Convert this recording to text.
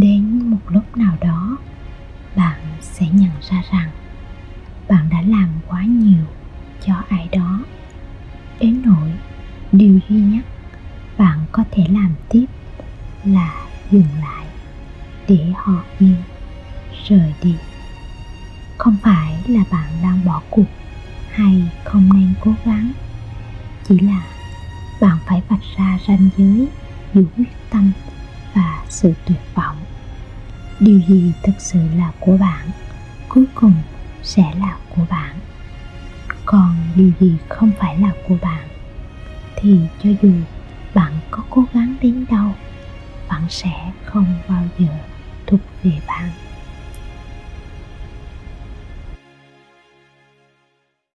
đến một lúc nào đó, bạn sẽ nhận ra rằng bạn đã làm quá nhiều cho ai đó. Đến nỗi điều duy nhất bạn có thể làm tiếp là dừng lại để họ yên rời đi. Không phải là bạn đang bỏ cuộc hay không nên cố gắng, chỉ là bạn phải vạch ra ranh giới giữa quyết tâm và sự tuyệt vọng điều gì thực sự là của bạn, cuối cùng sẽ là của bạn. Còn điều gì không phải là của bạn, thì cho dù bạn có cố gắng đến đâu vẫn sẽ không bao giờ thuộc về bạn.